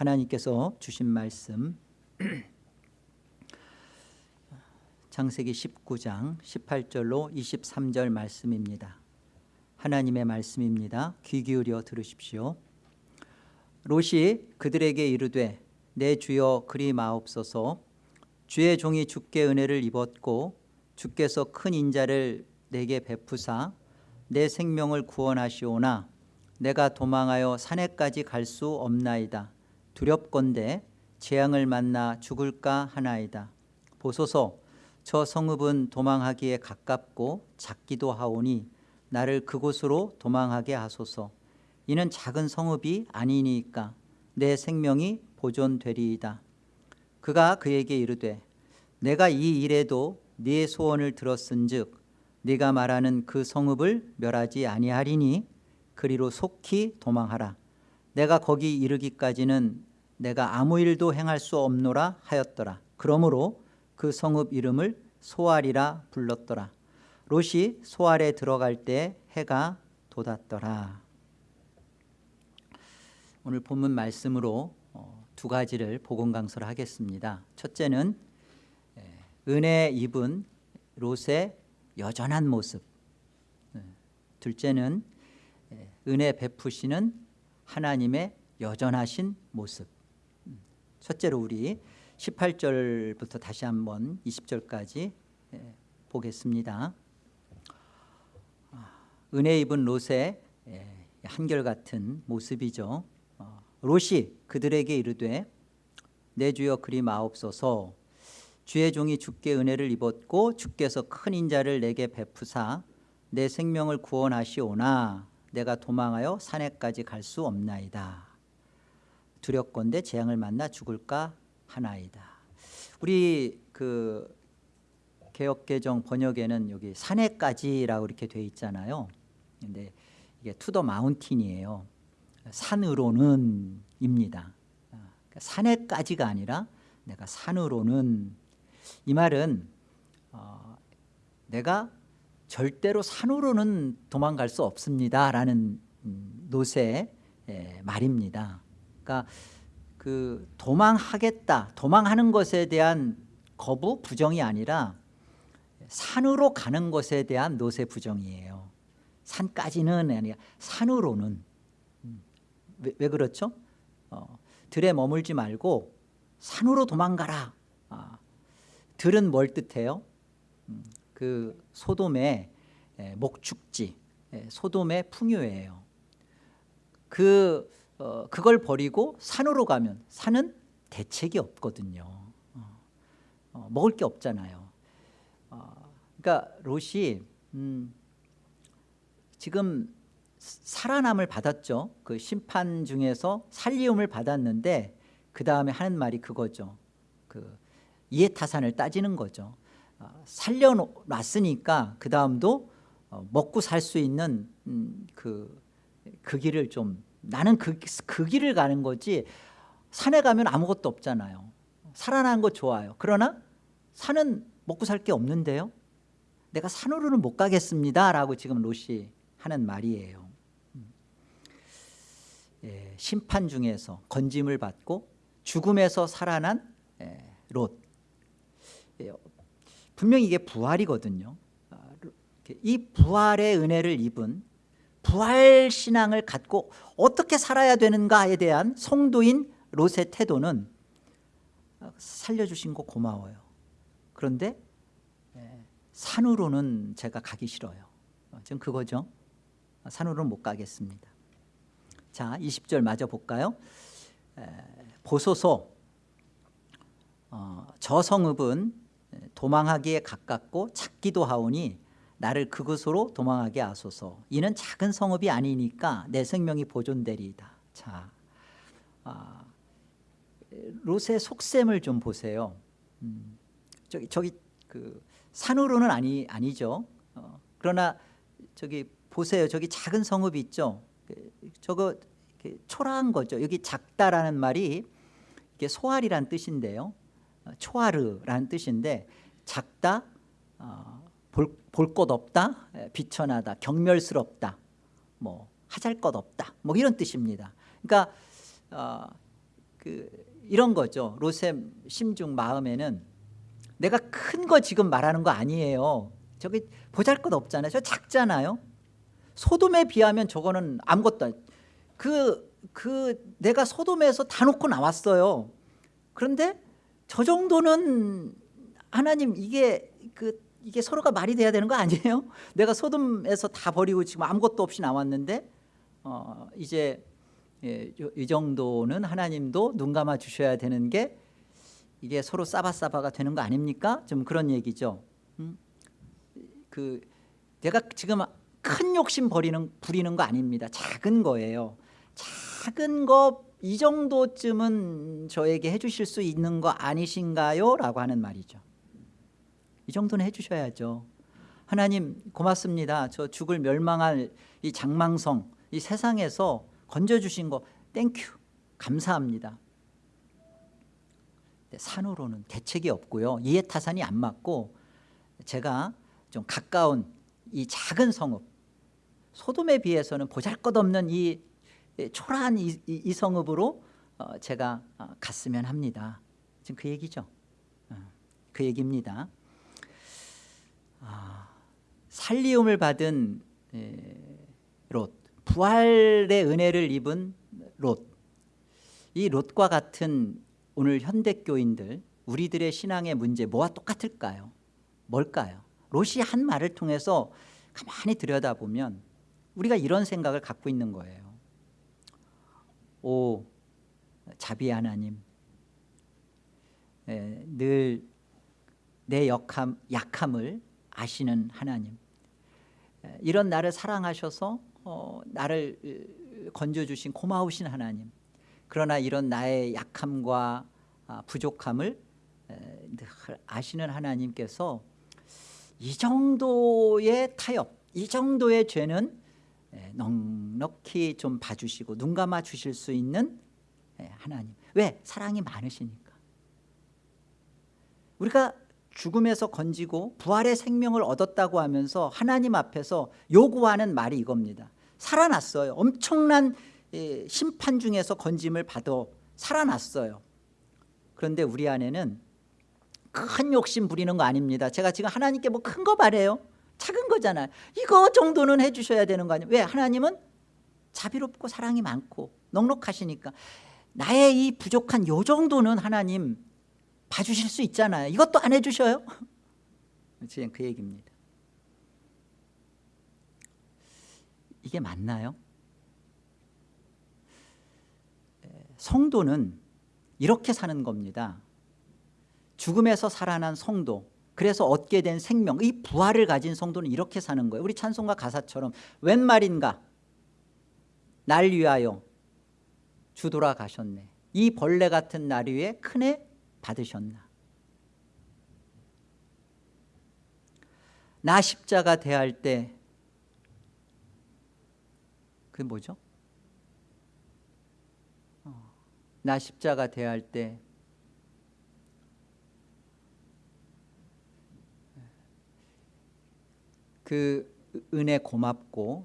하나님께서 주신 말씀. 창세기 19장 18절로 23절 말씀입니다. 하나님의 말씀입니다. 귀 기울여 들으십시오. 롯이 그들에게 이르되 내 주여 그리 마옵소서. 주의 종이 주께 은혜를 입었고 주께서 큰 인자를 내게 베푸사 내 생명을 구원하시오나 내가 도망하여 산에까지 갈 수 없나이다 두렵건대 재앙을 만나 죽을까 하나이다. 보소서 저 성읍은 도망하기에 가깝고 작기도 하오니 나를 그곳으로 도망하게 하소서. 이는 작은 성읍이 아니니까 내 생명이 보존되리이다. 그가 그에게 이르되 내가 이 일에도 네 소원을 들었은즉 네가 말하는 그 성읍을 멸하지 아니하리니 그리로 속히 도망하라. 내가 거기 이르기까지는 내가 아무 일도 행할 수 없노라 하였더라. 그러므로 그 성읍 이름을 소알이라 불렀더라. 롯이 소알에 들어갈 때 해가 돋았더라. 오늘 본문 말씀으로 어, 두 가지를 복음 강설을 하겠습니다. 첫째는 은혜 입은 롯의 여전한 모습. 둘째는 은혜 베푸시는 하나님의 여전하신 모습 첫째로 우리 18절부터 다시 한번 20절까지 보겠습니다. 은혜 입은 롯의 한결같은 모습이죠. 어, 롯이 그들에게 이르되 내 주여 그리 마옵소서. 주의 종이 주께 은혜를 입었고 주께서 큰 인자를 내게 베푸사 내 생명을 구원하시오나 내가 도망하여 산에까지 갈 수 없나이다 두렵건대 재앙을 만나 죽을까 하나이다. 우리 그 개역개정 번역에는 여기 산에까지라고 이렇게 돼 있잖아요. 근데 이게 to the mountain이에요. 산으로는 입니다. 그러니까 산에까지가 아니라 내가 산으로는. 이 말은 어, 내가 절대로 산으로는 도망갈 수 없습니다 라는 음, 노세 예, 말입니다 그러니까 그 도망하겠다 도망하는 것에 대한 거부 부정이 아니라 산으로 가는 것에 대한 노세 부정이에요 산까지는 아니라 산으로는 음, 왜, 왜 그렇죠? 어, 들에 머물지 말고 산으로 도망가라 아, 들은 뭘 뜻해요? 음, 그 소돔의 목축지 소돔의 풍요예요 그, 어, 그걸 버리고 산으로 가면 산은 대책이 없거든요. 어, 어, 먹을 게 없잖아요. 어, 그러니까 롯이 음, 지금 살아남을 받았죠. 그 심판 중에서 살리움을 받았는데 그 다음에 하는 말이 그거죠. 그 이해타산을 따지는 거죠. 어, 살려놨으니까 그 다음도 어, 먹고 살 수 있는 음, 그, 그 길을 좀 나는 그, 그 길을 가는 거지 산에 가면 아무것도 없잖아요. 살아나는 거 좋아요. 그러나 산은 먹고 살 게 없는데요. 내가 산으로는 못 가겠습니다 라고 지금 롯이 하는 말이에요. 음. 예, 심판 중에서 건짐을 받고 죽음에서 살아난 예, 롯. 예, 분명히 이게 부활이거든요. 아, 이 부활의 은혜를 입은 부활 신앙을 갖고 어떻게 살아야 되는가에 대한 성도인 롯의 태도는 살려주신 거 고마워요. 그런데 예, 산으로는 제가 가기 싫어요. 어, 지금 그거죠? 산으로는 못 가겠습니다. 자 20절 마저 볼까요? 보소서. 어, 저 성읍은 도망하기에 가깝고 작기도 하오니 나를 그곳으로 도망하게 하소서. 이는 작은 성읍이 아니니까 내 생명이 보존되리이다. 자, 아, 롯의 속셈을 좀 보세요. 음, 저기, 저기 그 산으로는 아니, 아니죠. 어, 그러나 저기 보세요. 저기 작은 성읍이 있죠. 그, 저거 초라한 거죠. 여기 작다라는 말이 이게 소알이란 뜻인데요. 어, 초아르라는 뜻인데 작다 어, 볼 것 없다 비천하다 경멸스럽다 뭐 하잘 것 없다 뭐 이런 뜻입니다 그러니까 어, 그 이런 거죠. 롯의 심중 마음에는 내가 큰 거 지금 말하는 거 아니에요. 저기 보잘 것 없잖아요. 저 작잖아요. 소돔에 비하면 저거는 아무것도 그, 그 내가 소돔에서 다 놓고 나왔어요. 그런데 저 정도는 하나님 이게 그 이게 서로가 말이 돼야 되는 거 아니에요? 내가 소돔에서 다 버리고 지금 아무것도 없이 나왔는데 어, 이제 예, 요- 이 정도는 하나님도 눈 감아 주셔야 되는 게 이게 서로 싸바싸바가 되는 거 아닙니까? 좀 그런 얘기죠. 음? 그 내가 지금 큰 욕심 버리는 부리는 거 아닙니다. 작은 거예요. 작은 거 이 정도쯤은 저에게 해주실 수 있는 거 아니신가요? 라고 하는 말이죠. 이 정도는 해주셔야죠. 하나님 고맙습니다. 저 죽을 멸망할 이 장망성 이 세상에서 건져주신 거 thank you 감사합니다. 산으로는 대책이 없고요. 이해타산이 안 맞고 제가 좀 가까운 이 작은 성읍 소돔에 비해서는 보잘것없는 이 초라한 이, 이- 이 성읍으로 어, 제가 어, 갔으면 합니다. 지금 그 얘기죠. 어, 그 얘기입니다. 아, 살리움을 받은 에, 롯, 부활의 은혜를 입은 롯. 이 롯과 같은 오늘 현대 교인들 우리들의 신앙의 문제 뭐와 똑같을까요? 뭘까요? 롯이 한 말을 통해서 가만히 들여다보면 우리가 이런 생각을 갖고 있는 거예요. 오 자비 하나님 늘 내 약함, 약함을 아시는 하나님. 에, 이런 나를 사랑하셔서 어, 나를 으, 건져주신 고마우신 하나님. 그러나 이런 나의 약함과 아, 부족함을 아시는 하나님께서 이 정도의 타협 이 정도의 죄는 에, 넉넉히 좀 봐주시고 눈 감아 주실 수 있는 에, 하나님. 왜? 사랑이 많으시니까. 우리가 죽음에서 건지고 부활의 생명을 얻었다고 하면서 하나님 앞에서 요구하는 말이 이겁니다. 살아났어요. 엄청난 예, 심판 중에서 건짐을 받아 살아났어요. 그런데 우리 안에는 큰 욕심 부리는 거 아닙니다. 제가 지금 하나님께 뭐 큰거 바래요? 작은 거잖아요. 이거 정도는 해주셔야 되는 거 아니에요? 왜? 하나님은 자비롭고 사랑이 많고 넉넉하시니까. 나의 이 부족한 요 정도는 하나님 봐주실 수 있잖아요. 이것도 안 해주셔요? 지금 그 얘기입니다. 이게 맞나요? 성도는 이렇게 사는 겁니다. 죽음에서 살아난 성도 그래서 얻게 된 생명 이 부활을 가진 성도는 이렇게 사는 거예요. 우리 찬송가 가사처럼 웬 말인가? 날 위하여 주 돌아가셨네. 이 벌레 같은 날 위에 큰애 받으셨나? 나 십자가 대할 때 그게 뭐죠? 어, 나 십자가 대할 때 그 은혜 고맙고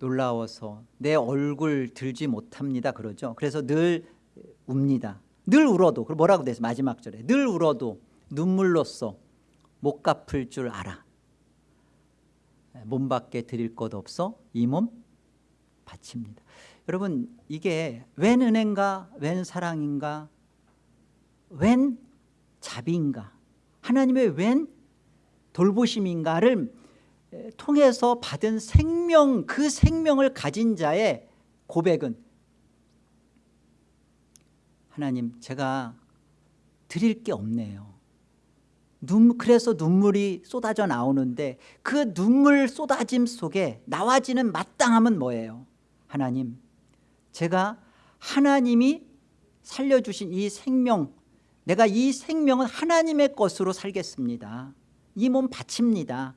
놀라워서 내 얼굴 들지 못합니다 그러죠. 그래서 늘 웁니다 늘 울어도 그럼 뭐라고 돼서 마지막 절에. 늘 울어도 눈물로써 못 갚을 줄 알아. 몸밖에 드릴 것 없어 이 몸 바칩니다. 여러분 이게 웬 은혜인가 웬 사랑인가 웬 자비인가 하나님의 웬 돌보심인가를 통해서 받은 생명 그 생명을 가진 자의 고백은 하나님 제가 드릴 게 없네요. 눈, 그래서 눈물이 쏟아져 나오는데 그 눈물 쏟아짐 속에 나와지는 마땅함은 뭐예요? 하나님 제가 하나님이 살려주신 이 생명 내가 이 생명은 하나님의 것으로 살겠습니다. 이 몸 바칩니다.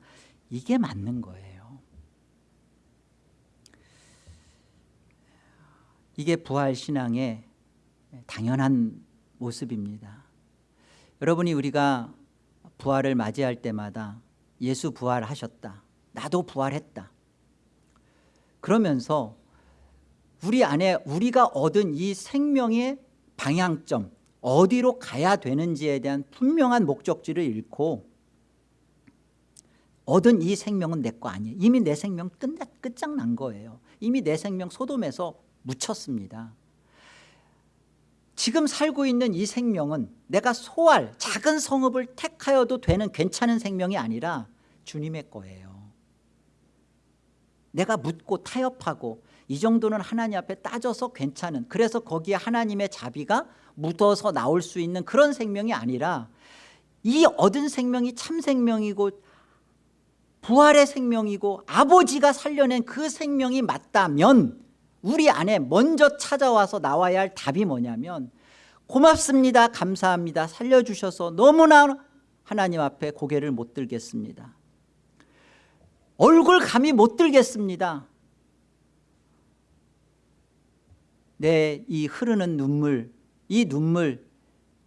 이게 맞는 거예요. 이게 부활신앙의 당연한 모습입니다. 여러분이 우리가 부활을 맞이할 때마다 예수 부활하셨다 나도 부활했다. 그러면서 우리 안에 우리가 얻은 이 생명의 방향점 어디로 가야 되는지에 대한 분명한 목적지를 잃고 얻은 이 생명은 내 거 아니에요. 이미 내 생명 끝, 끝장난 거예요. 이미 내 생명 소돔에서 묻혔습니다 지금 살고 있는 이 생명은 내가 소할 작은 성읍을 택하여도 되는 괜찮은 생명이 아니라 주님의 거예요. 내가 묻고 타협하고 이 정도는 하나님 앞에 따져서 괜찮은 그래서 거기에 하나님의 자비가 묻어서 나올 수 있는 그런 생명이 아니라 이 얻은 생명이 참 생명이고 부활의 생명이고 아버지가 살려낸 그 생명이 맞다면 우리 안에 먼저 찾아와서 나와야 할 답이 뭐냐면 고맙습니다 감사합니다 살려주셔서 너무나 하나님 앞에 고개를 못 들겠습니다. 얼굴 감히 못 들겠습니다. 내 이 흐르는 눈물 이 눈물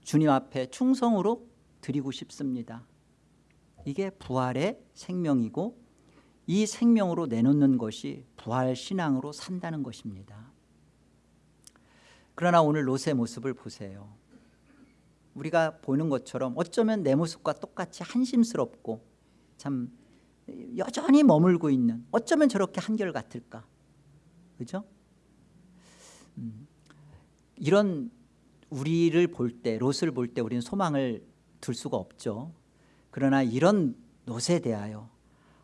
주님 앞에 충성으로 드리고 싶습니다. 이게 부활의 생명이고 이 생명으로 내놓는 것이 부활신앙으로 산다는 것입니다. 그러나 오늘 롯의 모습을 보세요. 우리가 보는 것처럼 어쩌면 내 모습과 똑같이 한심스럽고 참 여전히 머물고 있는 어쩌면 저렇게 한결같을까? 그죠? 음, 이런 우리를 볼 때 롯을 볼 때 우리는 소망을 둘 수가 없죠. 그러나 이런 롯에 대하여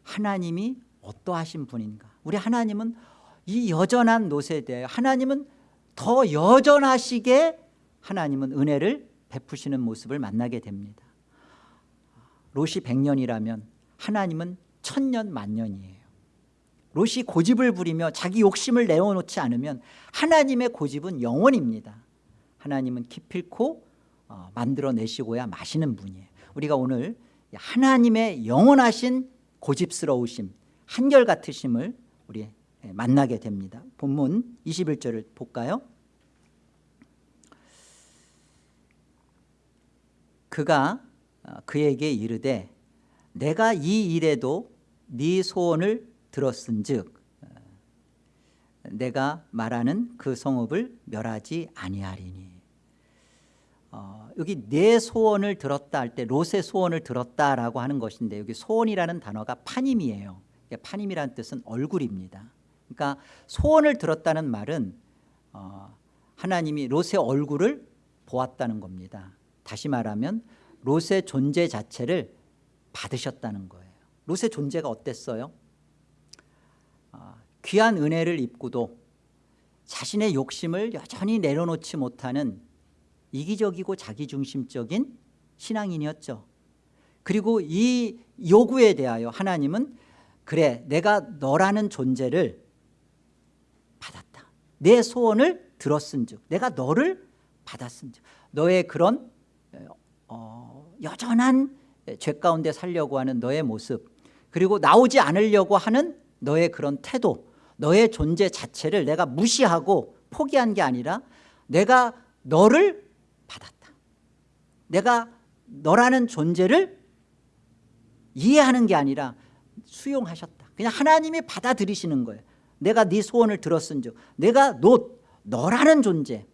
하나님이 어떠하신 분인가? 우리 하나님은 이 여전한 대하여 하나님은 더 여전하시게 하나님은 은혜를 베푸시는 모습을 만나게 됩니다. 롯이 100년이라면 하나님은 천년 만년이에요. 롯이 고집을 부리며 자기 욕심을 내어놓지 않으면 하나님의 고집은 영원입니다. 하나님은 기필코 어, 만들어내시고야 마시는 분이에요. 우리가 오늘 하나님의 영원하신 고집스러우심 한결같으심을 우리 만나게 됩니다. 본문 21절을 볼까요? 그가 어, 그에게 이르되 내가 이 일에도 네 소원을 들었은즉 어, 내가 말하는 그 성읍을 멸하지 아니하리니 어, 여기 내 소원을 들었다 할 때 롯의 소원을 들었다라고 하는 것인데 여기 소원이라는 단어가 파님이에요. 파님이라는 뜻은 얼굴입니다. 그러니까 소원을 들었다는 말은 어, 하나님이 롯의 얼굴을 보았다는 겁니다. 다시 말하면 롯의 존재 자체를 받으셨다는 거예요. 롯의 존재가 어땠어요? 어, 귀한 은혜를 입고도 자신의 욕심을 여전히 내려놓지 못하는 이기적이고 자기중심적인 신앙인이었죠. 그리고 이 요구에 대하여 하나님은 그래 내가 너라는 존재를 받았다. 내 소원을 들었은 즉 내가 너를 받았은 즉 너의 그런 어, 여전한 죄 가운데 살려고 하는 너의 모습 그리고 나오지 않으려고 하는 너의 그런 태도 너의 존재 자체를 내가 무시하고 포기한 게 아니라 내가 너를 받았다. 내가 너라는 존재를 이해하는 게 아니라 수용하셨다. 그냥 하나님이 받아들이시는 거예요. 내가 네 소원을 들었은 즉 내가 너, 너라는 존재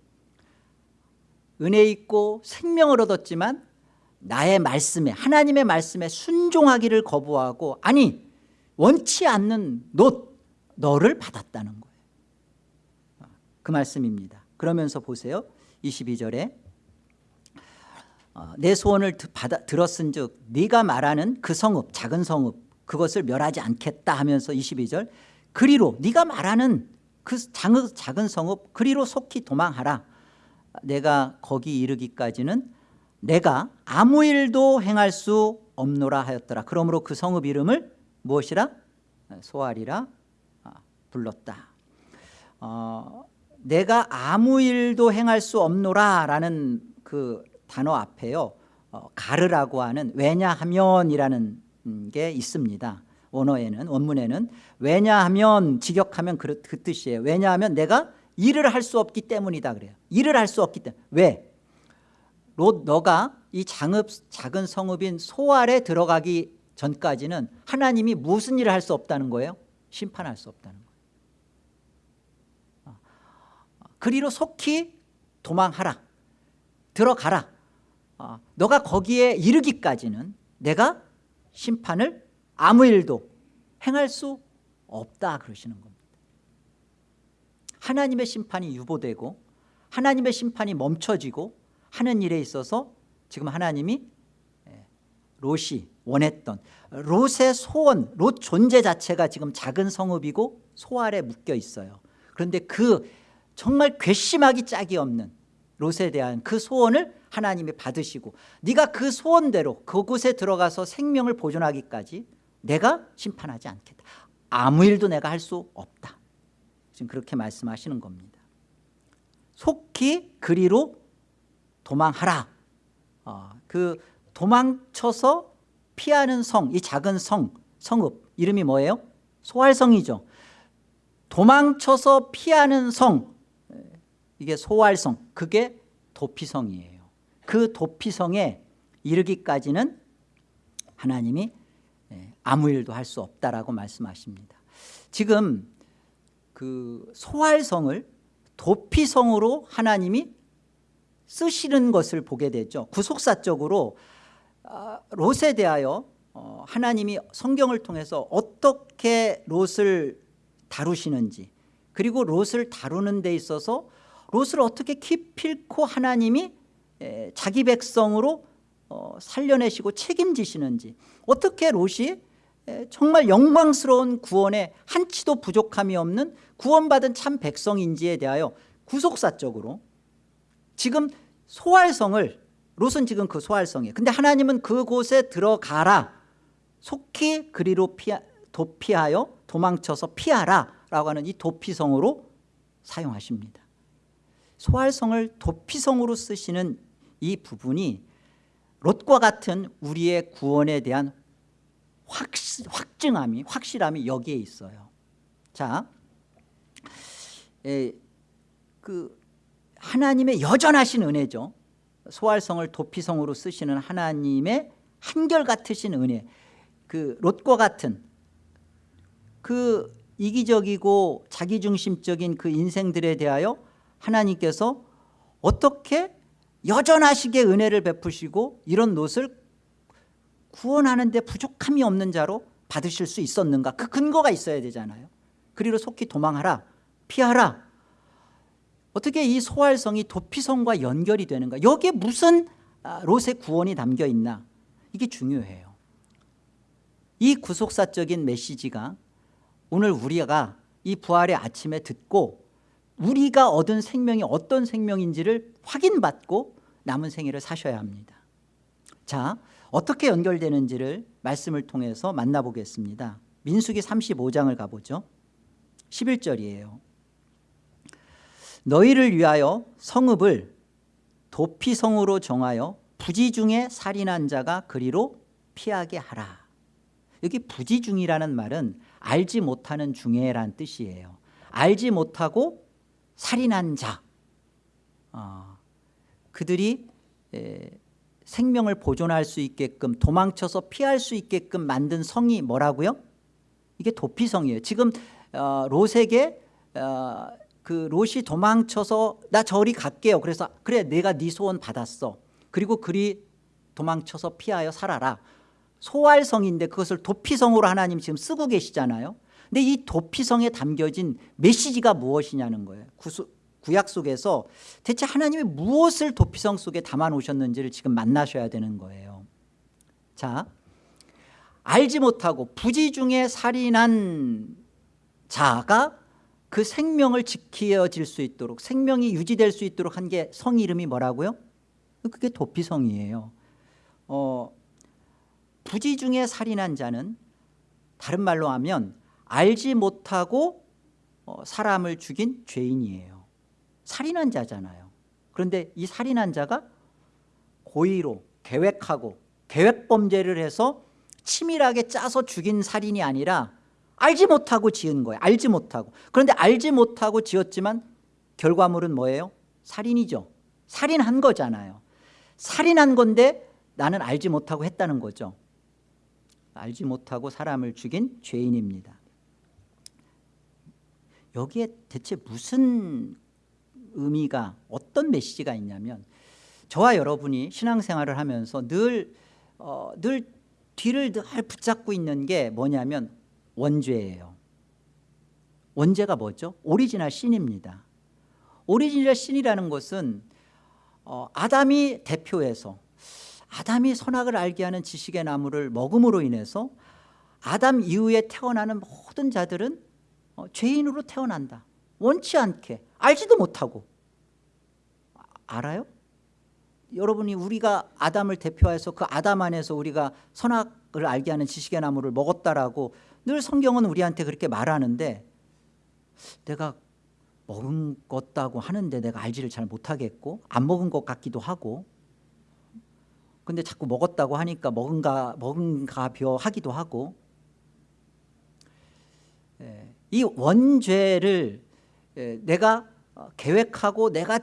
은혜 있고 생명을 얻었지만 나의 말씀에 하나님의 말씀에 순종하기를 거부하고 아니 원치 않는 너, 너를 받았다는 거예요. 그 말씀입니다. 그러면서 보세요. 22절에 어, 내 소원을 받아, 들었은 즉 네가 말하는 그 성읍 작은 성읍 그것을 멸하지 않겠다 하면서 22절 그리로 네가 말하는 그 작은 성읍 그리로 속히 도망하라. 내가 거기 이르기까지는 내가 아무 일도 행할 수 없노라 하였더라. 그러므로 그 성읍 이름을 무엇이라? 소알이라 아, 불렀다. 어, 내가 아무 일도 행할 수 없노라 라는 그 단어 앞에요. 어, 가르라고 하는 왜냐하면이라는 게 있습니다. 원어에는 원문에는 왜냐하면 직역하면 그, 그 뜻이에요. 왜냐하면 내가 일을 할 수 없기 때문이다 그래요. 일을 할 수 없기 때문에. 왜? 롯 너가 이 장읍 작은 성읍인 소알에 들어가기 전까지는 하나님이 무슨 일을 할 수 없다는 거예요? 심판할 수 없다는 거예요. 그리로 속히 도망하라. 들어가라 어, 너가 거기에 이르기까지는 내가 심판을 아무 일도 행할 수 없다 그러시는 겁니다. 하나님의 심판이 유보되고 하나님의 심판이 멈춰지고 하는 일에 있어서 지금 하나님이 예, 롯이 원했던 롯의 소원 롯 존재 자체가 지금 작은 성읍이고 소 아래 묶여 있어요. 그런데 그 정말 괘씸하기 짝이 없는 롯에 대한 그 소원을 하나님이 받으시고 네가 그 소원대로 그곳에 들어가서 생명을 보존하기까지 내가 심판하지 않겠다. 아무 일도 내가 할 수 없다. 지금 그렇게 말씀하시는 겁니다. 속히 그리로 도망하라. 어, 그 도망쳐서 피하는 성, 이 작은 성, 성읍 이름이 뭐예요? 소활성이죠. 도망쳐서 피하는 성 이게 소활성 그게 도피성이에요 그 도피성에 이르기까지는 하나님이 예, 아무 일도 할 수 없다라고 말씀하십니다. 지금 그 소활성을 도피성으로 하나님이 쓰시는 것을 보게 되죠. 구속사적으로 아, 롯에 대하여 어, 하나님이 성경을 통해서 어떻게 롯을 다루시는지 그리고 롯을 다루는 데 있어서 롯을 어떻게 기필코 하나님이 자기 백성으로 어, 살려내시고 책임지시는지. 어떻게 롯이 정말 영광스러운 구원에 한치도 부족함이 없는 구원받은 참 백성인지에 대하여 구속사적으로 지금 소활성을 롯은 지금 그 소활성이에요 근데 하나님은 그곳에 들어가라. 속히 그리로 피하, 도피하여 도망쳐서 피하라 라고 하는 이 도피성으로 사용하십니다. 소활성을 도피성으로 쓰시는 이 부분이 롯과 같은 우리의 구원에 대한 확, 확증함이 확실함이 여기에 있어요. 자, 에, 그 하나님의 여전하신 은혜죠. 소활성을 도피성으로 쓰시는 하나님의 한결같으신 은혜. 그 롯과 같은 그 이기적이고 자기중심적인 그 인생들에 대하여 하나님께서 어떻게 여전하시게 은혜를 베푸시고 이런 롯을 구원하는 데 부족함이 없는 자로 받으실 수 있었는가? 그 근거가 있어야 되잖아요. 그리로 속히 도망하라 피하라. 어떻게 이 소활성이 도피성과 연결이 되는가? 여기에 무슨 아, 롯의 구원이 담겨 있나? 이게 중요해요. 이 구속사적인 메시지가 오늘 우리가 이 부활의 아침에 듣고 우리가 얻은 생명이 어떤 생명인지를 확인받고 남은 생애를 사셔야 합니다. 자 어떻게 연결되는지를 말씀을 통해서 만나보겠습니다. 민수기 35장을 가보죠. 11절이에요. 너희를 위하여 성읍을 도피성으로 정하여 부지 중에 살인한 자가 그리로 피하게 하라. 여기 부지 중이라는 말은 알지 못하는 중에란 뜻이에요. 알지 못하고 살인한 자. 어, 그들이 에, 생명을 보존할 수 있게끔 도망쳐서 피할 수 있게끔 만든 성이 뭐라고요? 이게 도피성이에요. 지금 어, 롯에게 어, 그 롯이 도망쳐서 나 저리 갈게요. 그래서 그래 내가 네 소원 받았어. 그리고 그리 도망쳐서 피하여 살아라. 소활성인데 그것을 도피성으로 하나님 지금 쓰고 계시잖아요 근데 이 도피성에 담겨진 메시지가 무엇이냐는 거예요. 구수, 구약 속에서 대체 하나님이 무엇을 도피성 속에 담아 놓으셨는지를 지금 만나셔야 되는 거예요. 자 알지 못하고 부지 중에 살인한 자가 그 생명을 지켜질 수 있도록 생명이 유지될 수 있도록 한 게 성 이름이 뭐라고요? 그게 도피성이에요. 어, 부지 중에 살인한 자는 다른 말로 하면 알지 못하고 어, 사람을 죽인 죄인이에요. 살인한 자잖아요. 그런데 이 살인한 자가 고의로 계획하고 계획범죄를 해서 치밀하게 짜서 죽인 살인이 아니라 알지 못하고 지은 거예요. 알지 못하고. 그런데 알지 못하고 지었지만 결과물은 뭐예요? 살인이죠. 살인한 거잖아요. 살인한 건데 나는 알지 못하고 했다는 거죠. 알지 못하고 사람을 죽인 죄인입니다 여기에 대체 무슨 의미가 어떤 메시지가 있냐면 저와 여러분이 신앙생활을 하면서 늘, 어, 늘 뒤를 늘 붙잡고 있는 게 뭐냐면 원죄예요 원죄가 뭐죠? original sin입니다 original sin이라는 것은 어, 아담이 대표해서 아담이 선악을 알게 하는 지식의 나무를 먹음으로 인해서 아담 이후에 태어나는 모든 자들은 어, 죄인으로 태어난다. 원치 않게. 알지도 못하고. 아, 알아요? 여러분이 우리가 아담을 대표해서 그 아담 안에서 우리가 선악을 알게 하는 지식의 나무를 먹었다라고 늘 성경은 우리한테 그렇게 말하는데 내가 먹은 것다고 하는데 내가 알지를 잘 못하겠고 안 먹은 것 같기도 하고 근데 자꾸 먹었다고 하니까 먹은가 먹은가 벼 하기도 하고. 예, 이 원죄를 예, 내가 어, 계획하고 내가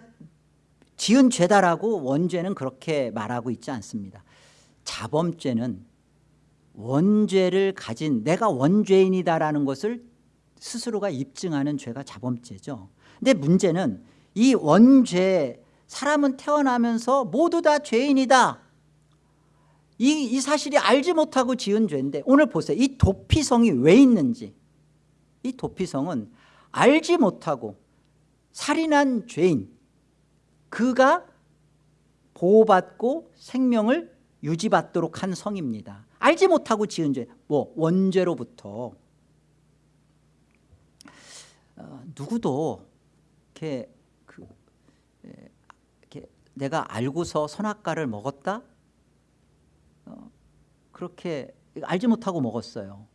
지은 죄다라고 원죄는 그렇게 말하고 있지 않습니다. 자범죄는 원죄를 가진 내가 원죄인이다라는 것을 스스로가 입증하는 죄가 자범죄죠. 근데 문제는 이 원죄 사람은 태어나면서 모두 다 죄인이다. 이, 이 사실이 알지 못하고 지은 죄인데 오늘 보세요. 이 도피성이 왜 있는지 이 도피성은 알지 못하고 살인한 죄인 그가 보호받고 생명을 유지받도록 한 성입니다. 알지 못하고 지은 죄 뭐 원죄로부터. 어, 누구도 이렇게, 그, 에, 이렇게 내가 알고서 선악과를 먹었다? 어, 그렇게 알지 못하고 먹었어요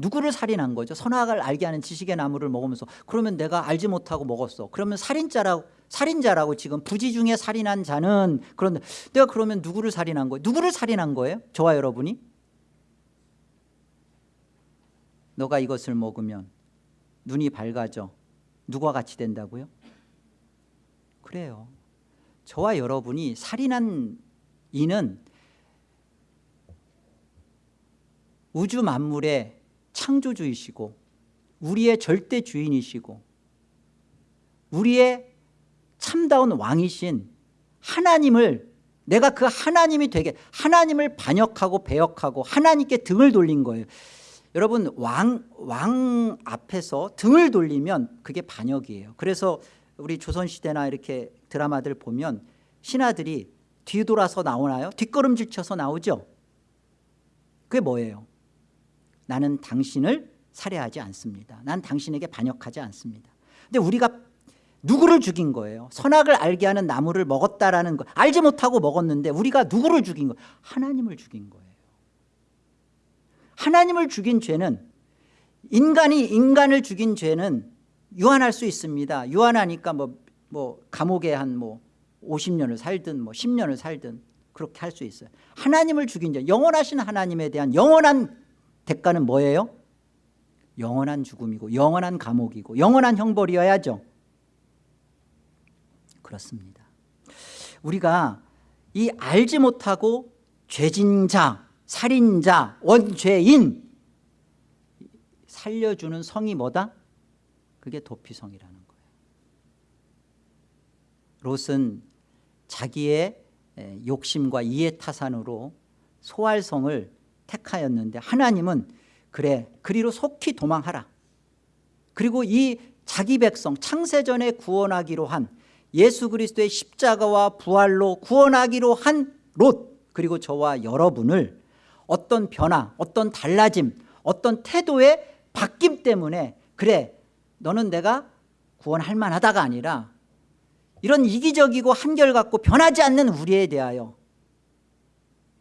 누구를 살인한 거죠? 선악을 알게 하는 지식의 나무를 먹으면서 그러면 내가 알지 못하고 먹었어. 그러면 살인자라고 살인자라고 지금 부지 중에 살인한 자는 그런데 내가 그러면 누구를 살인한 거예요? 누구를 살인한 거예요? 저와 여러분이? 너가 이것을 먹으면 눈이 밝아져 누가 같이 된다고요? 그래요. 저와 여러분이 살인한 이는 우주 만물의 창조주이시고 우리의 절대 주인이시고 우리의 참다운 왕이신 하나님을 내가 그 하나님이 되게 하나님을 반역하고 배역하고 하나님께 등을 돌린 거예요 여러분 왕, 왕 앞에서 등을 돌리면 그게 반역이에요 그래서 우리 조선시대나 이렇게 드라마들 보면 신하들이 뒤돌아서 나오나요? 뒷걸음질 쳐서 나오죠 그게 뭐예요? 나는 당신을 살해하지 않습니다. 난 당신에게 반역하지 않습니다. 근데 우리가 누구를 죽인 거예요? 선악을 알게 하는 나무를 먹었다라는 거 알지 못하고 먹었는데 우리가 누구를 죽인 거예요 하나님을 죽인 거예요. 하나님을 죽인 죄는 인간이 인간을 죽인 죄는 유한할 수 있습니다. 유한하니까 뭐, 뭐 감옥에 한 뭐 50년을 살든 뭐 10년을 살든 그렇게 할 수 있어요. 하나님을 죽인 죄 영원하신 하나님에 대한 영원한 대가는 뭐예요? 영원한 죽음이고 영원한 감옥이고 영원한 형벌이어야죠 그렇습니다 우리가 이 알지 못하고 죄진 자 살인자 원죄인 살려주는 성이 뭐다? 그게 도피성이라는 거예요 롯은 자기의 욕심과 이해타산으로 소활성을 택하였는데 하나님은 그래 그리로 속히 도망하라. 그리고 이 자기 백성 창세전에 구원하기로 한 예수 그리스도의 십자가와 부활로 구원하기로 한 롯 그리고 저와 여러분을 어떤 변화 어떤 달라짐 어떤 태도의 바뀜 때문에 그래 너는 내가 구원할 만하다가 아니라 이런 이기적이고 한결같고 변하지 않는 우리에 대하여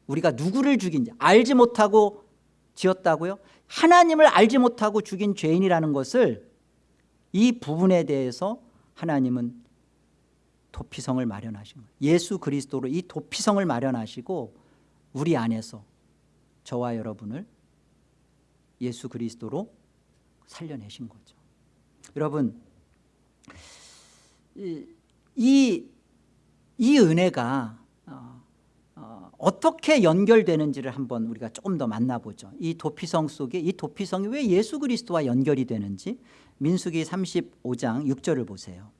우리가 누구를 죽인지 알지 못하고 지었다고요? 하나님을 알지 못하고 죽인 죄인이라는 것을 이 부분에 대해서 하나님은 도피성을 마련하신 거예요 예수 그리스도로 이 도피성을 마련하시고 우리 안에서 저와 여러분을 예수 그리스도로 살려내신 거죠 여러분 이, 이, 이 은혜가 어떻게 연결되는지를 한번 우리가 조금 더 만나보죠. 이 도피성 속에 이 도피성이 왜 예수 그리스도와 연결이 되는지 민수기 35장 6절을 보세요.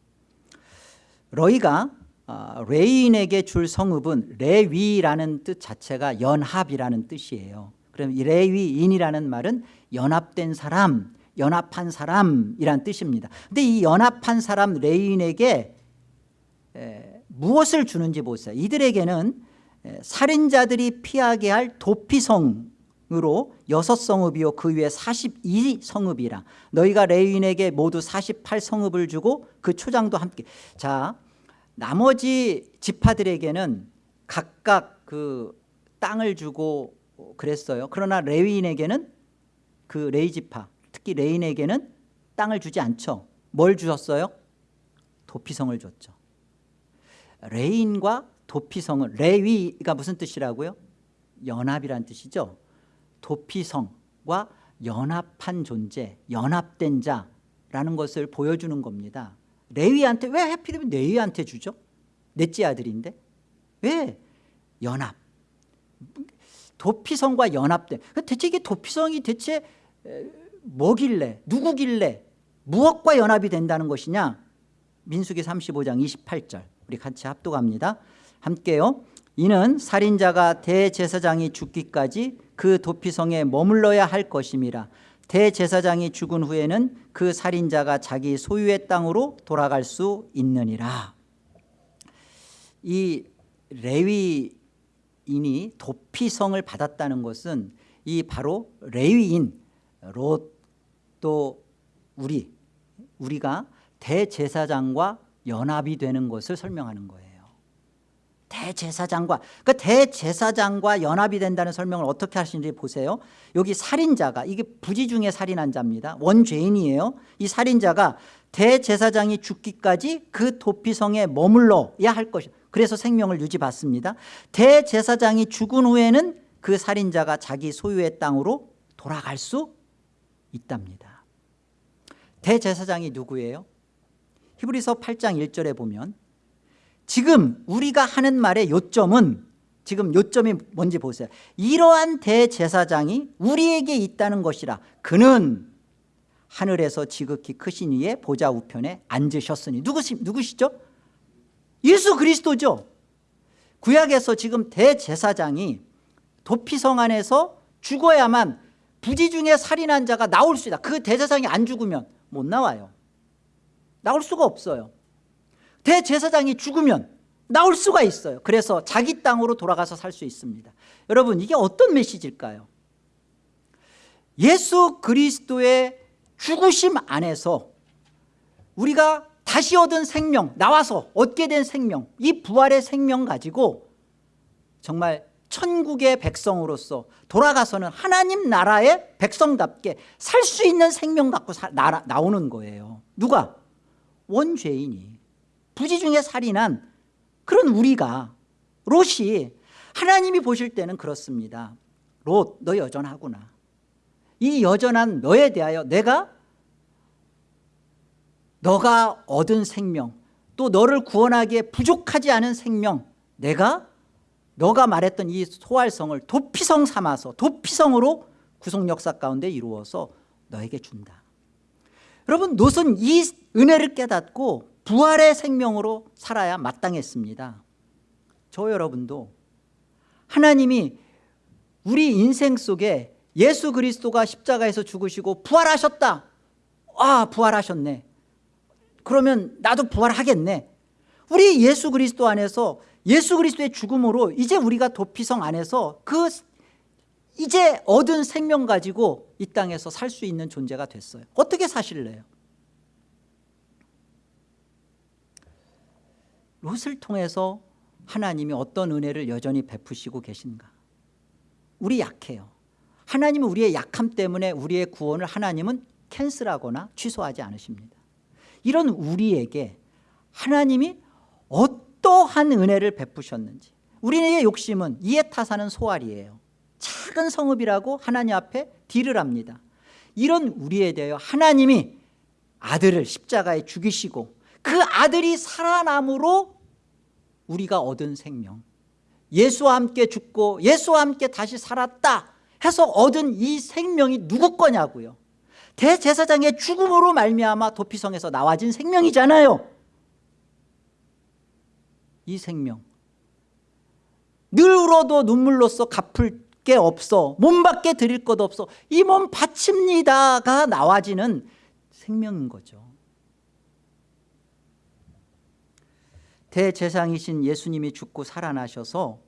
너희가 아, 레인에게 줄 성읍은 레위라는 뜻 자체가 연합이라는 뜻이에요. 그럼 이 레위인이라는 말은 연합된 사람 연합한 사람이란 뜻입니다. 근데 이 연합한 사람 레인에게 에, 무엇을 주는지 보세요. 이들에게는 에, 살인자들이 피하게 할 도피성으로 여섯 성읍이요 그 위에 42성읍이라. 너희가 레위인에게 모두 48성읍을 주고 그 초장도 함께. 자 나머지 지파들에게는 각각 그 땅을 주고 그랬어요. 그러나 레위인에게는 그 레위 지파 특히 레위인에게는 땅을 주지 않죠. 뭘 주셨어요? 도피성을 줬죠. 레위인과 도피성은 레위가 무슨 뜻이라고요? 연합이란 뜻이죠. 도피성과 연합한 존재 연합된 자라는 것을 보여주는 겁니다. 레위한테 왜 해피되면 레위한테 주죠? 넷째 아들인데? 왜? 연합. 도피성과 연합된 대체 이게 도피성이 대체 뭐길래 누구길래 무엇과 연합이 된다는 것이냐? 민수기 35장 28절. 우리 같이 합독합니다 함께요. 이는 살인자가 대제사장이 죽기까지 그 도피성에 머물러야 할 것임이라 대제사장이 죽은 후에는 그 살인자가 자기 소유의 땅으로 돌아갈 수 있느니라. 이 레위인이 도피성을 받았다는 것은 이 바로 레위인 롯또 우리 우리가 대제사장과 연합이 되는 것을 설명하는 거예요 대제사장과 그 대제사장과 연합이 된다는 설명을 어떻게 하시는지 보세요. 여기 살인자가 이게 부지 중에 살인한 자입니다. 원죄인이에요. 이 살인자가 대제사장이 죽기까지 그 도피성에 머물러야 할 것이 그래서 생명을 유지받습니다. 대제사장이 죽은 후에는 그 살인자가 자기 소유의 땅으로 돌아갈 수 있답니다. 대제사장이 누구예요? 히브리서 8장 1절에 보면 지금 우리가 하는 말의 요점은 지금 요점이 뭔지 보세요. 이러한 대제사장이 우리에게 있다는 것이라 그는 하늘에서 지극히 크신 이의 보좌 우편에 앉으셨으니 누구시, 누구시죠? 예수 그리스도죠. 구약에서 지금 대제사장이 도피성 안에서 죽어야만 부지 중에 살인한 자가 나올 수 있다. 그 대제사장이 안 죽으면 못 나와요. 나올 수가 없어요 대제사장이 죽으면 나올 수가 있어요. 그래서 자기 땅으로 돌아가서 살 수 있습니다. 여러분 이게 어떤 메시지일까요? 예수 그리스도의 죽으심 안에서 우리가 다시 얻은 생명 나와서 얻게 된 생명 이 부활의 생명 가지고 정말 천국의 백성으로서 돌아가서는 하나님 나라의 백성답게 살 수 있는 생명 갖고 사, 나, 나오는 거예요. 누가? 원죄인이 부지 중에 살인한 그런 우리가 롯이 하나님이 보실 때는 그렇습니다. 롯 너 여전하구나. 이 여전한 너에 대하여 내가 너가 얻은 생명 또 너를 구원하기에 부족하지 않은 생명 내가 너가 말했던 이 소활성을 도피성 삼아서 도피성으로 구속 역사 가운데 이루어서 너에게 준다. 여러분 롯은 이 은혜를 깨닫고 부활의 생명으로 살아야 마땅했습니다. 저 여러분도 하나님이 우리 인생 속에 예수 그리스도가 십자가에서 죽으시고 부활하셨다. 아 부활하셨네. 그러면 나도 부활하겠네. 우리 예수 그리스도 안에서 예수 그리스도의 죽음으로 이제 우리가 도피성 안에서 그 이제 얻은 생명 가지고 이 땅에서 살 수 있는 존재가 됐어요. 어떻게 사실래요 롯을 통해서 하나님이 어떤 은혜를 여전히 베푸시고 계신가? 우리 약해요. 하나님은 우리의 약함 때문에 우리의 구원을 하나님은 캔슬하거나 취소하지 않으십니다. 이런 우리에게 하나님이 어떠한 은혜를 베푸셨는지 우리의 욕심은 이에 타사는 소알이에요. 작은 성읍이라고 하나님 앞에 딜을 합니다. 이런 우리에 대하여 하나님이 아들을 십자가에 죽이시고 그 아들이 살아남으로 우리가 얻은 생명. 예수와 함께 죽고 예수와 함께 다시 살았다 해서 얻은 이 생명이 누구 거냐고요? 대제사장의 죽음으로 말미암아 도피성에서 나와진 생명이잖아요. 이 생명. 늘 울어도 눈물로써 갚을 게 없어 몸밖에 드릴 것 없어 이 몸 바칩니다가 나와지는 생명인 거죠 대제상이신 예수님이 죽고 살아나셔서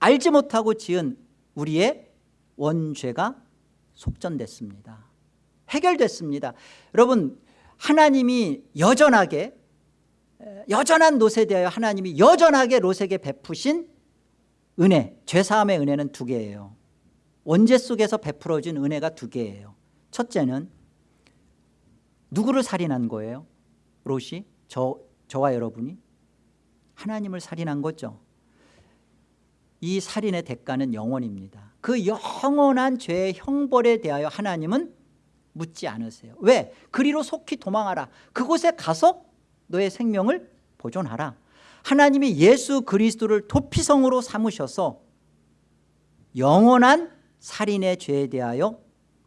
알지 못하고 지은 우리의 원죄가 속전됐습니다. 해결됐습니다. 여러분 하나님이 여전하게 여전한 롯에 대하여 하나님이 여전하게 롯에게 베푸신 은혜 죄사함의 은혜는 두 개예요. 원죄 속에서 베풀어진 은혜가 두 개예요. 첫째는 누구를 살인한 거예요? 롯이? 저, 저와 여러분이 하나님을 살인한 거죠. 이 살인의 대가는 영원입니다. 그 영원한 죄의 형벌에 대하여 하나님은 묻지 않으세요. 왜? 그리로 속히 도망하라. 그곳에 가서 너의 생명을 보존하라. 하나님이 예수 그리스도를 도피성으로 삼으셔서 영원한 살인의 죄에 대하여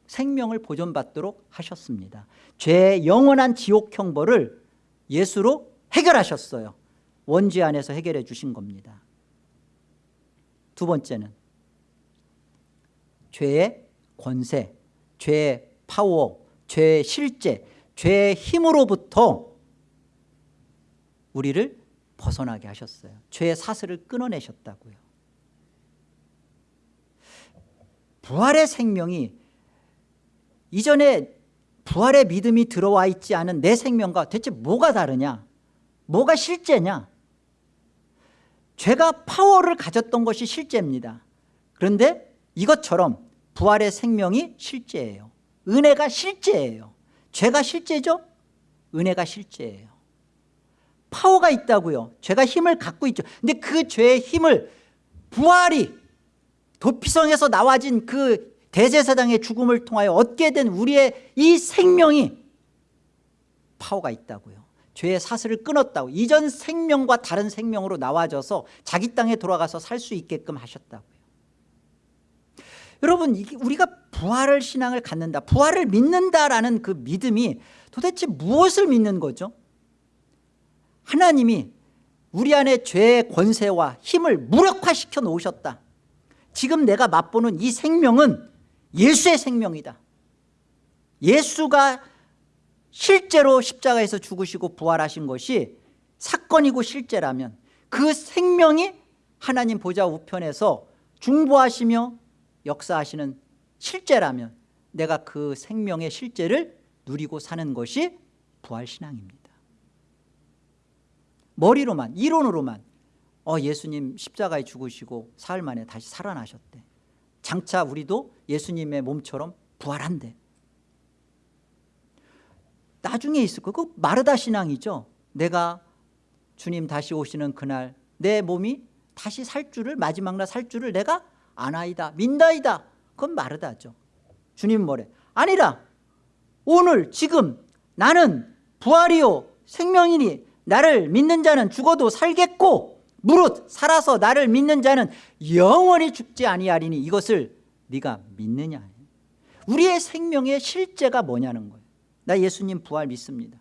생명을 보존받도록 하셨습니다. 죄의 영원한 지옥 형벌을 예수로 해결하셨어요 원죄 안에서 해결해 주신 겁니다. 두 번째는 죄의 권세, 죄의 파워, 죄의 실제, 죄의 힘으로부터 우리를 벗어나게 하셨어요. 죄의 사슬을 끊어내셨다고요. 부활의 생명이 이전에 부활의 믿음이 들어와 있지 않은 내 생명과 대체 뭐가 다르냐? 뭐가 실제냐 죄가 파워를 가졌던 것이 실제입니다. 그런데 이것처럼 부활의 생명이 실제예요. 은혜가 실제예요. 죄가 실제죠? 은혜가 실제예요. 파워가 있다고요. 죄가 힘을 갖고 있죠. 근데 그 죄의 힘을 부활이 도피성에서 나와진 그 대제사장의 죽음을 통하여 얻게 된 우리의 이 생명이 파워가 있다고요 죄의 사슬을 끊었다고 이전 생명과 다른 생명으로 나와져서 자기 땅에 돌아가서 살 수 있게끔 하셨다고요. 여러분 우리가 부활을 신앙을 갖는다 부활을 믿는다라는 그 믿음이 도대체 무엇을 믿는 거죠? 하나님이 우리 안에 죄의 권세와 힘을 무력화시켜 놓으셨다. 지금 내가 맛보는 이 생명은 예수의 생명이다. 예수가 실제로 십자가에서 죽으시고 부활하신 것이 사건이고 실제라면 그 생명이 하나님 보좌 우편에서 중보하시며 역사하시는 실제라면 내가 그 생명의 실제를 누리고 사는 것이 부활신앙입니다. 머리로만 이론으로만 어 예수님 십자가에 죽으시고 사흘 만에 다시 살아나셨대. 장차 우리도 예수님의 몸처럼 부활한대 나중에 있을 거. 그 마르다 신앙이죠. 내가 주님 다시 오시는 그날 내 몸이 다시 살 줄을 마지막 날 살 줄을 내가 아나이다 민다이다. 그건 마르다죠. 주님 뭐래? 아니라 오늘 지금 나는 부활이요 생명이니 나를 믿는 자는 죽어도 살겠고 무릇 살아서 나를 믿는 자는 영원히 죽지 아니하리니 이것을 네가 믿느냐 우리의 생명의 실제가 뭐냐는 거예요 나 예수님 부활 믿습니다.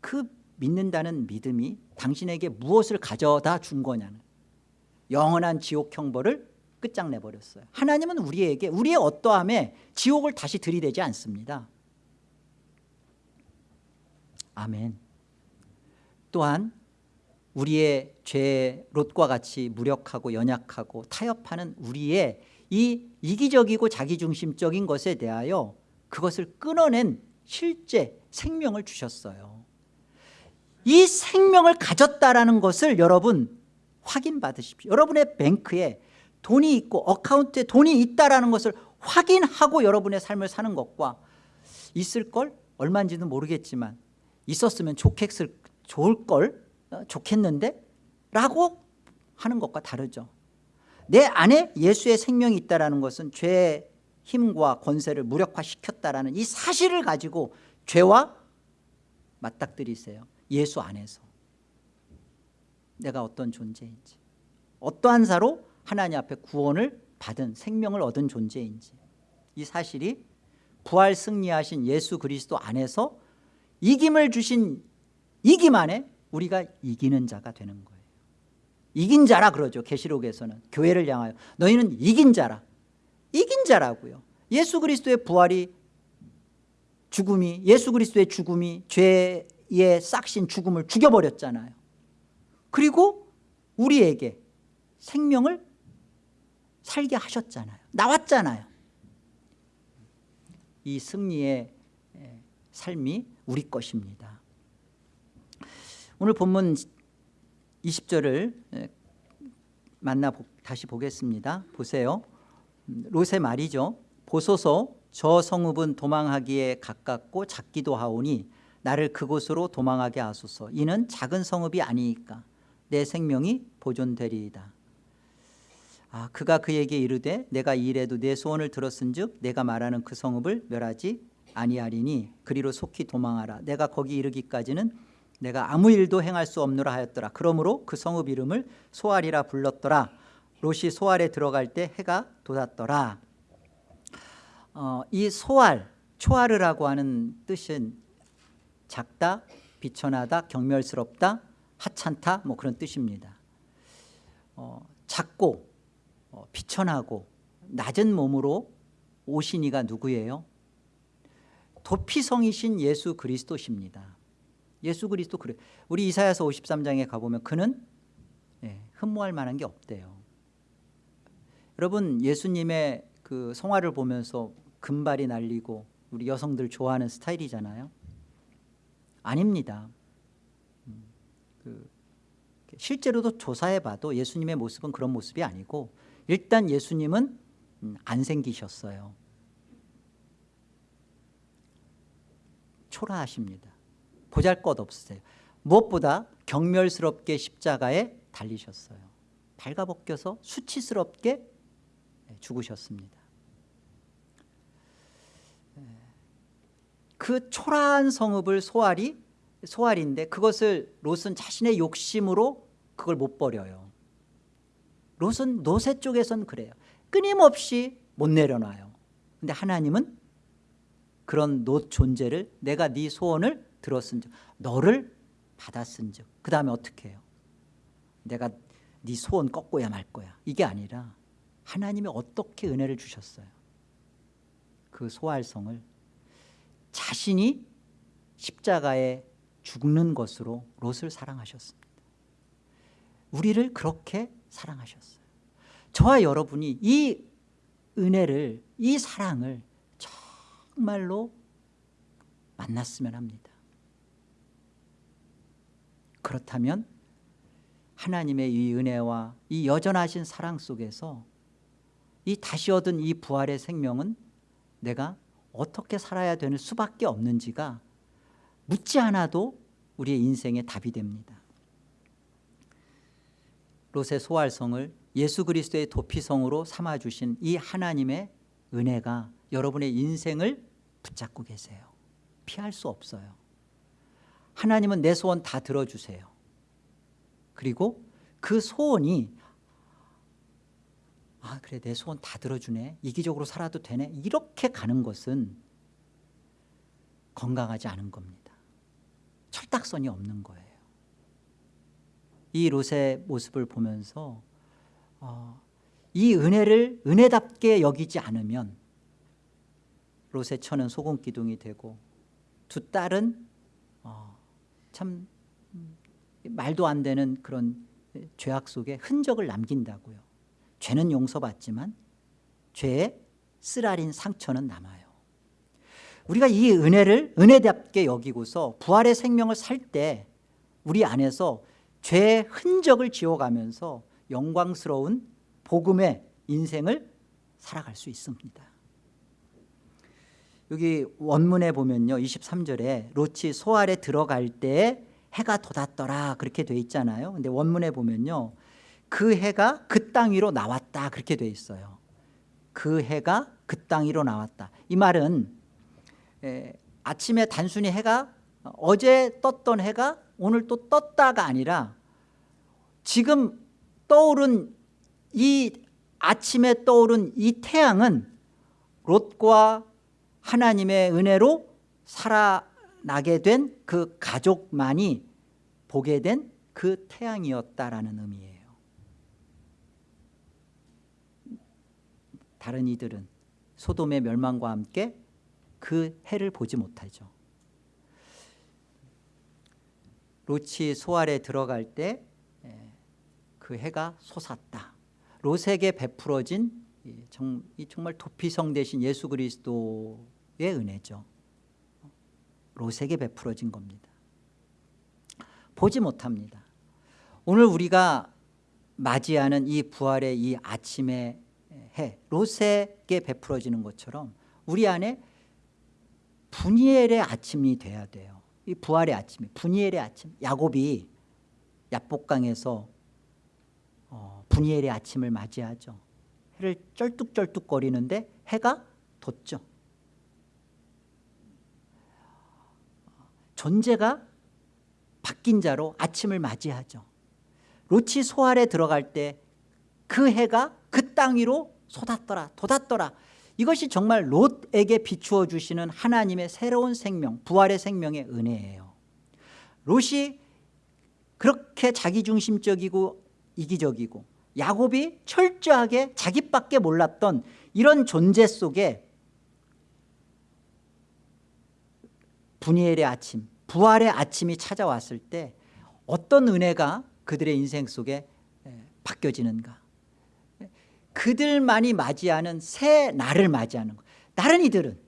그 믿는다는 믿음이 당신에게 무엇을 가져다 준 거냐는 영원한 지옥 형벌을 끝장내버렸어요. 하나님은 우리에게 우리의 어떠함에 지옥을 다시 들이대지 않습니다. 아멘. 또한 우리의 죄 롯과 같이 무력하고 연약하고 타협하는 우리의 이 이기적이고 자기중심적인 것에 대하여 그것을 끊어낸 실제 생명을 주셨어요. 이 생명을 가졌다라는 것을 여러분 확인받으십시오. 여러분의 뱅크에 돈이 있고 어카운트에 돈이 있다라는 것을 확인하고 여러분의 삶을 사는 것과 있을 걸 얼마인지는 모르겠지만 있었으면 좋겠을, 좋을걸 어, 좋겠는데? 라고 하는 것과 다르죠. 내 안에 예수의 생명이 있다는 것은 죄의 힘과 권세를 무력화시켰다라는 이 사실을 가지고 죄와 맞닥뜨리세요. 예수 안에서. 내가 어떤 존재인지. 어떠한 사로 하나님 앞에 구원을 받은 생명을 얻은 존재인지. 이 사실이 부활 승리하신 예수 그리스도 안에서 이김을 주신 이김 안에 우리가 이기는 자가 되는 거예요. 이긴 자라 그러죠 계시록에서는. 교회를 향하여. 너희는 이긴 자라 이긴 자라고요. 예수 그리스도의 부활이 죽음이 예수 그리스도의 죽음이 죄의 싹신 죽음을 죽여버렸잖아요. 그리고 우리에게 생명을 살게 하셨잖아요. 나왔잖아요. 이 승리의 삶이 우리 것입니다. 오늘 본문 20절을 만나 다시 보겠습니다. 보세요 롯의 말이죠. 보소서 저 성읍은 도망하기에 가깝고 작기도 하오니 나를 그곳으로 도망하게 하소서. 이는 작은 성읍이 아니니까. 내 생명이 보존되리이다. 아, 그가 그에게 이르되 내가 이래도 내 소원을 들었은 즉 내가 말하는 그 성읍을 멸하지 아니하리니 그리로 속히 도망하라. 내가 거기 이르기까지는 내가 아무 일도 행할 수 없노라 하였더라. 그러므로 그 성읍 이름을 소알이라 불렀더라 롯이 소알에 들어갈 때 해가 돋았더라. 어, 이 소알 초아르라고 하는 뜻은 작다 비천하다 경멸스럽다 하찮다 뭐 그런 뜻입니다. 어, 작고 어, 비천하고 낮은 몸으로 오신 이가 누구예요? 도피성이신 예수 그리스도십니다. 예수 그리스도 그래 우리 이사야서 53장에 가보면 그는 예, 흠모할 만한 게 없대요 여러분 예수님의 그 성화를 보면서 금발이 날리고 우리 여성들 좋아하는 스타일이잖아요. 아닙니다. 음, 그 실제로도 조사해봐도 예수님의 모습은 그런 모습이 아니고 일단 예수님은 음, 안 생기셨어요. 초라하십니다. 보잘것없으세요. 무엇보다 경멸스럽게 십자가에 달리셨어요. 발가벗겨서 수치스럽게 죽으셨습니다. 그 초라한 성읍을 소알이 소알인데 그것을 롯은 자신의 욕심으로 그걸 못 버려요. 롯은 노세 쪽에선 그래요. 끊임없이 못 내려놔요. 근데 하나님은 그런 롯 존재를 내가 네 소원을 들었은즉 너를 받았은즉 그 다음에 어떻게 해요? 내가 네 소원 꺾고야 말 거야. 이게 아니라 하나님이 어떻게 은혜를 주셨어요? 그 소알성을 자신이 십자가에 죽는 것으로 롯을 사랑하셨습니다. 우리를 그렇게 사랑하셨어요. 저와 여러분이 이 은혜를 이 사랑을 정말로 만났으면 합니다. 그렇다면 하나님의 이 은혜와 이 여전하신 사랑 속에서 이 다시 얻은 이 부활의 생명은 내가 어떻게 살아야 되는 수밖에 없는지가 묻지 않아도 우리의 인생의 답이 됩니다. 롯의 소활성을 예수 그리스도의 도피성으로 삼아주신 이 하나님의 은혜가 여러분의 인생을 붙잡고 계세요. 피할 수 없어요. 하나님은 내 소원 다 들어주세요. 그리고 그 소원이 아 그래 내 소원 다 들어주네. 이기적으로 살아도 되네. 이렇게 가는 것은 건강하지 않은 겁니다. 철딱선이 없는 거예요. 이 롯의 모습을 보면서 어, 이 은혜를 은혜답게 여기지 않으면 롯의 처는 소금 기둥이 되고 두 딸은 어, 참 말도 안 되는 그런 죄악 속에 흔적을 남긴다고요 죄는 용서받지만 죄의 쓰라린 상처는 남아요. 우리가 이 은혜를 은혜답게 여기고서 부활의 생명을 살 때 우리 안에서 죄의 흔적을 지워가면서 영광스러운 복음의 인생을 살아갈 수 있습니다. 여기 원문에 보면요. 23절에 롯이 소알에 들어갈 때 해가 돋았더라 그렇게 돼 있잖아요. 근데 원문에 보면요 그 해가 그 땅 위로 나왔다. 그렇게 돼 있어요. 그 해가 그 땅 위로 나왔다. 이 말은 에, 아침에 단순히 해가 어제 떴던 해가 오늘 또 떴다가 아니라 지금 떠오른 이 아침에 떠오른 이 태양은 롯과 하나님의 은혜로 살아나게 된 그 가족만이 보게 된 그 태양이었다라는 의미예요 다른 이들은 소돔의 멸망과 함께 그 해를 보지 못하죠. 롯이 소알에 들어갈 때 그 해가 솟았다. 롯에게 베풀어진 정말 도피성 대신 예수 그리스도의 은혜죠. 롯에게 베풀어진 겁니다. 보지 못합니다. 오늘 우리가 맞이하는 이 부활의 이 아침의 해 롯에게 베풀어지는 것처럼 우리 안에 분이엘의 아침이 돼야 돼요. 이 부활의 아침이 분이엘의 아침. 야곱이 야복강에서 어, 분이엘의 아침을 맞이하죠. 해를 쩔뚝쩔뚝거리는데 해가 돋죠. 존재가 바뀐 자로 아침을 맞이하죠. 롯이 소알에 들어갈 때 그 해가 그 땅 위로 쏟았더라 돋았더라. 이것이 정말 롯에게 비추어 주시는 하나님의 새로운 생명 부활의 생명의 은혜예요. 롯이 그렇게 자기중심적이고 이기적이고 야곱이 철저하게 자기밖에 몰랐던 이런 존재 속에 분이엘의 아침 부활의 아침이 찾아왔을 때 어떤 은혜가 그들의 인생 속에 에, 바뀌어지는가 그들만이 맞이하는 새 날을 맞이하는 것 다른 이들은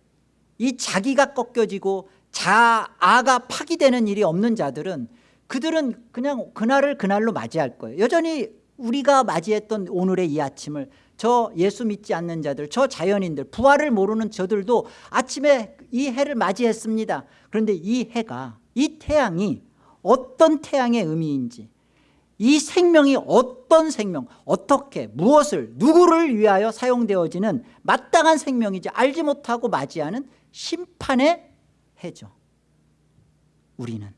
이 자기가 꺾여지고 자아가 파기되는 일이 없는 자들은 그들은 그냥 그날을 그날로 맞이할 거예요. 여전히 우리가 맞이했던 오늘의 이 아침을 저 예수 믿지 않는 자들 저 자연인들 부활을 모르는 저들도 아침에 이 해를 맞이했습니다. 그런데 이 해가 이 태양이 어떤 태양의 의미인지 이 생명이 어떤 생명 어떻게 무엇을 누구를 위하여 사용되어지는 마땅한 생명이지 알지 못하고 맞이하는 심판의 해죠. 우리는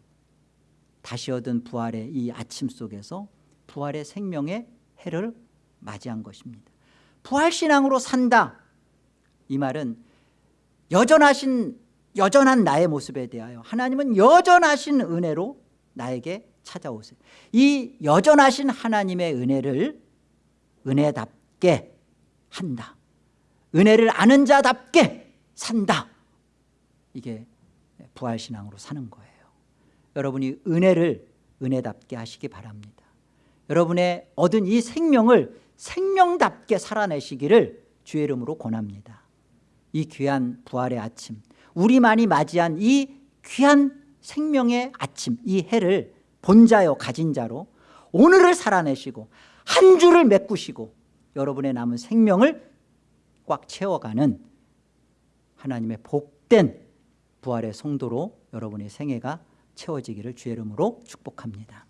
다시 얻은 부활의 이 아침 속에서 부활의 생명의 해를 맞이한 것입니다. 부활신앙으로 산다. 이 말은 여전하신 여전한 나의 모습에 대하여 하나님은 여전하신 은혜로 나에게 찾아오세요. 이 여전하신 하나님의 은혜를 은혜답게 한다. 은혜를 아는 자답게 산다. 이게 부활신앙으로 사는 거예요. 여러분이 은혜를 은혜답게 하시기 바랍니다. 여러분의 얻은 이 생명을 생명답게 살아내시기를 주의 이름으로 권합니다. 이 귀한 부활의 아침 우리만이 맞이한 이 귀한 생명의 아침 이 해를 본자요 가진 자로 오늘을 살아내시고 한 줄을 메꾸시고 여러분의 남은 생명을 꽉 채워가는 하나님의 복된 부활의 성도로 여러분의 생애가 채워지기를 주의 이름으로 축복합니다